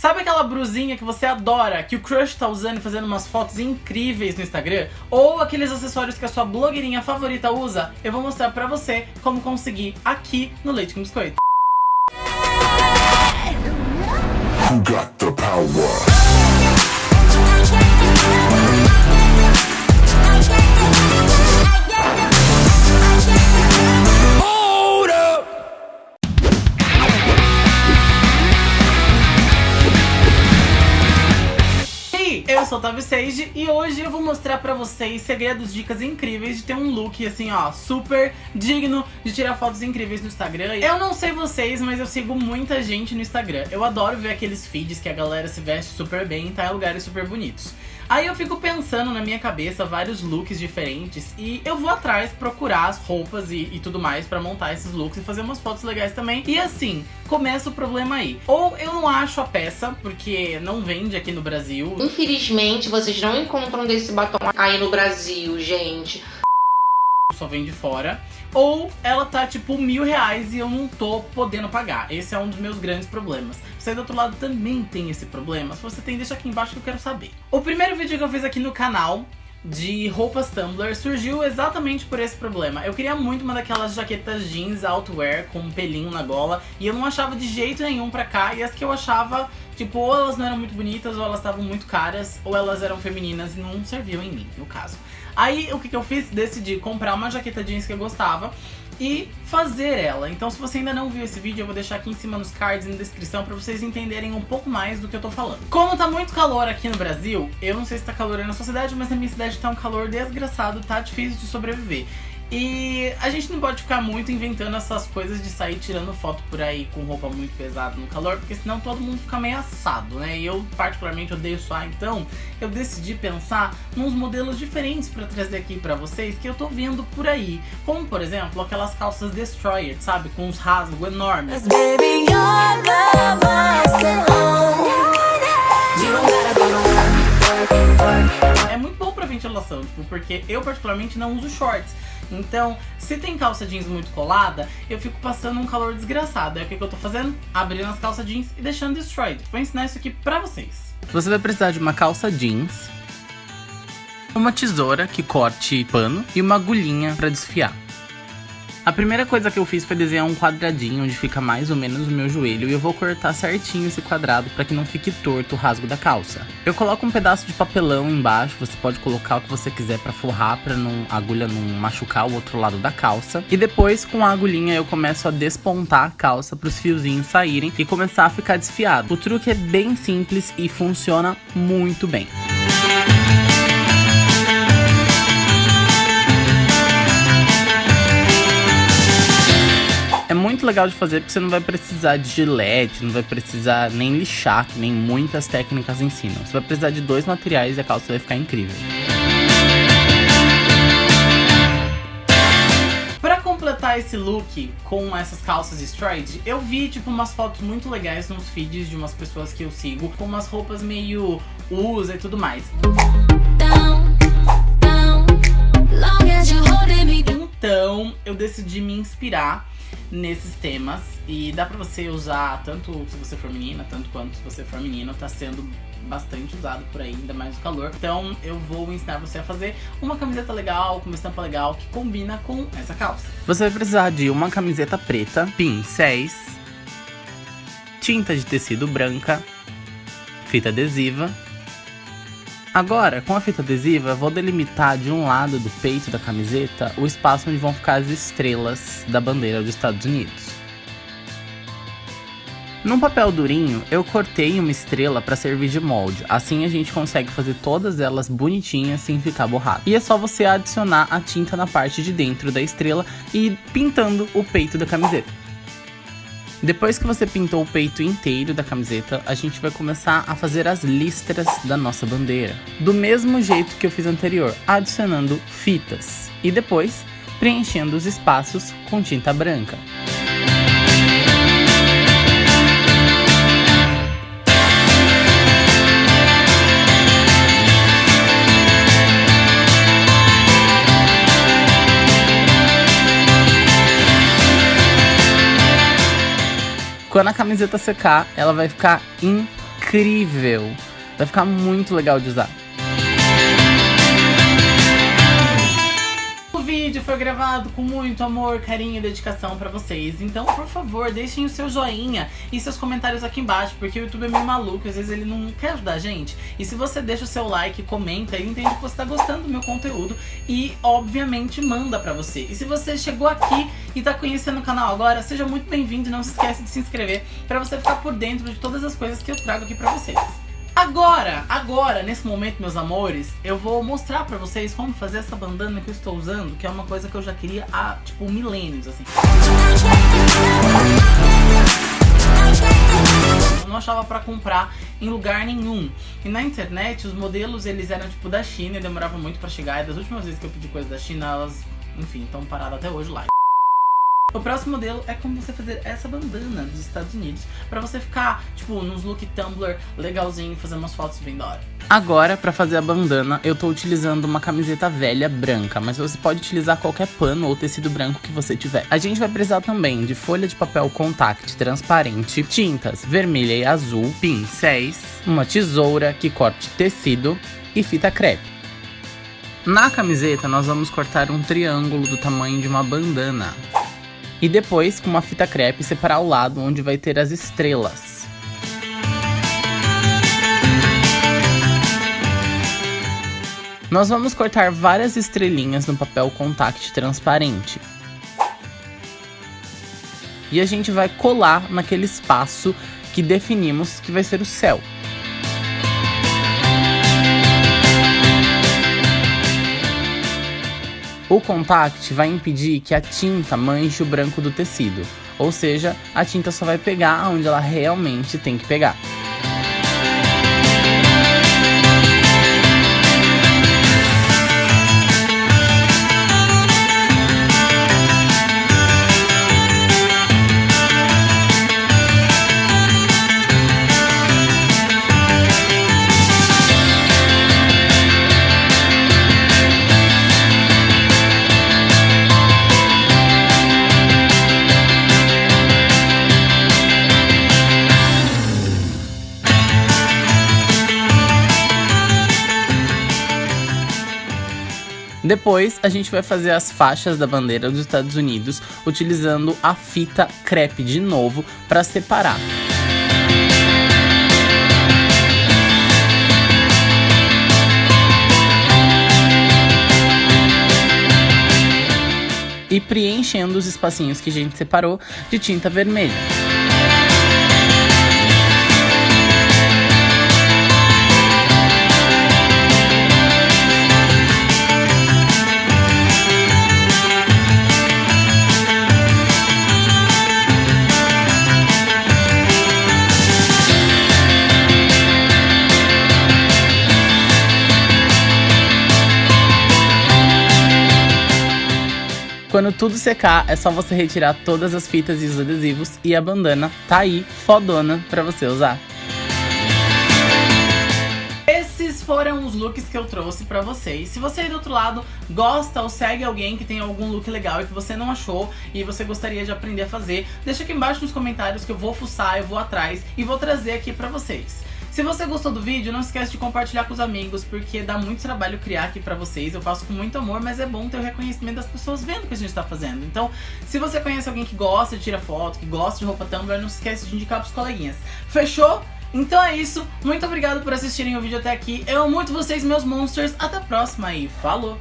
Sabe aquela brusinha que você adora, que o crush tá usando e fazendo umas fotos incríveis no Instagram? Ou aqueles acessórios que a sua blogueirinha favorita usa? Eu vou mostrar pra você como conseguir aqui no Leite com Biscoito. Who got the power? Sage e hoje eu vou mostrar pra vocês segredos, dicas incríveis de ter um look assim, ó, super digno de tirar fotos incríveis no Instagram. Eu não sei vocês, mas eu sigo muita gente no Instagram. Eu adoro ver aqueles feeds que a galera se veste super bem e tá em lugares super bonitos. Aí eu fico pensando na minha cabeça vários looks diferentes e eu vou atrás procurar as roupas e, e tudo mais pra montar esses looks e fazer umas fotos legais também. E assim, começa o problema aí. Ou eu não acho a peça, porque não vende aqui no Brasil. Infelizmente, vocês não encontram desse batom aí no Brasil, gente só vem de fora. Ou ela tá tipo mil reais e eu não tô podendo pagar. Esse é um dos meus grandes problemas. Você do outro lado também tem esse problema? Se você tem, deixa aqui embaixo que eu quero saber. O primeiro vídeo que eu fiz aqui no canal de roupas Tumblr surgiu exatamente por esse problema. Eu queria muito uma daquelas jaquetas jeans outwear com um pelinho na gola e eu não achava de jeito nenhum pra cá e as que eu achava, tipo, ou elas não eram muito bonitas ou elas estavam muito caras ou elas eram femininas e não serviam em mim, no caso. Aí o que, que eu fiz? Decidi comprar uma jaqueta jeans que eu gostava e fazer ela. Então se você ainda não viu esse vídeo, eu vou deixar aqui em cima nos cards e na descrição pra vocês entenderem um pouco mais do que eu tô falando. Como tá muito calor aqui no Brasil, eu não sei se tá calor aí na sua cidade, mas na minha cidade tá um calor desgraçado, tá difícil de sobreviver. E a gente não pode ficar muito inventando essas coisas de sair tirando foto por aí com roupa muito pesada no calor, porque senão todo mundo fica meio assado, né? E eu particularmente odeio suar, então eu decidi pensar nos modelos diferentes pra trazer aqui pra vocês que eu tô vendo por aí. Como, por exemplo, aquelas calças Destroyer, sabe? Com uns rasgos enormes. É tipo, porque eu particularmente não uso shorts. Então, se tem calça jeans muito colada, eu fico passando um calor desgraçado. Aí o que, que eu tô fazendo? Abrindo as calças jeans e deixando destroyed. Vou ensinar isso aqui pra vocês. Você vai precisar de uma calça jeans, uma tesoura que corte pano e uma agulhinha pra desfiar. A primeira coisa que eu fiz foi desenhar um quadradinho onde fica mais ou menos o meu joelho e eu vou cortar certinho esse quadrado para que não fique torto o rasgo da calça. Eu coloco um pedaço de papelão embaixo, você pode colocar o que você quiser para forrar, para não, a agulha não machucar o outro lado da calça. E depois com a agulhinha eu começo a despontar a calça para os fiozinhos saírem e começar a ficar desfiado. O truque é bem simples e funciona muito bem. É muito legal de fazer porque você não vai precisar de gilete, não vai precisar nem lixar, que nem muitas técnicas ensinam. Você vai precisar de dois materiais e a calça vai ficar incrível. Pra completar esse look com essas calças stride, eu vi tipo umas fotos muito legais nos feeds de umas pessoas que eu sigo, com umas roupas meio usa e tudo mais. Então eu decidi me inspirar nesses temas. E dá pra você usar tanto se você for menina, tanto quanto se você for menino. Tá sendo bastante usado por aí, ainda mais no calor. Então eu vou ensinar você a fazer uma camiseta legal, com uma estampa legal, que combina com essa calça. Você vai precisar de uma camiseta preta, pincéis, tinta de tecido branca, fita adesiva, Agora, com a fita adesiva, vou delimitar de um lado do peito da camiseta o espaço onde vão ficar as estrelas da bandeira dos Estados Unidos. Num papel durinho, eu cortei uma estrela para servir de molde, assim a gente consegue fazer todas elas bonitinhas sem ficar borrado. E é só você adicionar a tinta na parte de dentro da estrela e ir pintando o peito da camiseta. Depois que você pintou o peito inteiro da camiseta, a gente vai começar a fazer as listras da nossa bandeira. Do mesmo jeito que eu fiz anterior, adicionando fitas. E depois, preenchendo os espaços com tinta branca. Quando a camiseta secar, ela vai ficar incrível. Vai ficar muito legal de usar. Vídeo foi gravado com muito amor, carinho e dedicação pra vocês. Então, por favor, deixem o seu joinha e seus comentários aqui embaixo, porque o YouTube é meio maluco, às vezes ele não quer ajudar a gente. E se você deixa o seu like, comenta, ele entende que você tá gostando do meu conteúdo e, obviamente, manda pra você. E se você chegou aqui e tá conhecendo o canal agora, seja muito bem-vindo e não se esquece de se inscrever pra você ficar por dentro de todas as coisas que eu trago aqui pra vocês. Agora, agora, nesse momento, meus amores, eu vou mostrar pra vocês como fazer essa bandana que eu estou usando, que é uma coisa que eu já queria há, tipo, milênios, assim. Eu não achava pra comprar em lugar nenhum. E na internet, os modelos, eles eram, tipo, da China e demorava muito pra chegar. E das últimas vezes que eu pedi coisa da China, elas, enfim, estão paradas até hoje lá. O próximo modelo é como você fazer essa bandana dos Estados Unidos pra você ficar, tipo, nos look Tumblr legalzinho fazer umas fotos bem da hora. Agora, pra fazer a bandana, eu tô utilizando uma camiseta velha branca, mas você pode utilizar qualquer pano ou tecido branco que você tiver. A gente vai precisar também de folha de papel contact transparente, tintas vermelha e azul, pincéis, uma tesoura que corte tecido e fita crepe. Na camiseta, nós vamos cortar um triângulo do tamanho de uma bandana. E depois, com uma fita crepe, separar o lado onde vai ter as estrelas. Nós vamos cortar várias estrelinhas no papel contact transparente. E a gente vai colar naquele espaço que definimos que vai ser o céu. O contact vai impedir que a tinta manche o branco do tecido, ou seja, a tinta só vai pegar onde ela realmente tem que pegar. Depois, a gente vai fazer as faixas da bandeira dos Estados Unidos utilizando a fita crepe de novo para separar. E preenchendo os espacinhos que a gente separou de tinta vermelha. Quando tudo secar, é só você retirar todas as fitas e os adesivos e a bandana tá aí, fodona, pra você usar. Esses foram os looks que eu trouxe pra vocês. Se você aí do outro lado gosta ou segue alguém que tem algum look legal e que você não achou e você gostaria de aprender a fazer, deixa aqui embaixo nos comentários que eu vou fuçar, eu vou atrás e vou trazer aqui pra vocês. Se você gostou do vídeo, não esquece de compartilhar com os amigos, porque dá muito trabalho criar aqui pra vocês. Eu faço com muito amor, mas é bom ter o reconhecimento das pessoas vendo o que a gente tá fazendo. Então, se você conhece alguém que gosta de tirar foto, que gosta de roupa Tumblr, não esquece de indicar pros coleguinhas. Fechou? Então é isso, muito obrigado por assistirem o vídeo até aqui. Eu amo muito vocês, meus monsters. Até a próxima e falou!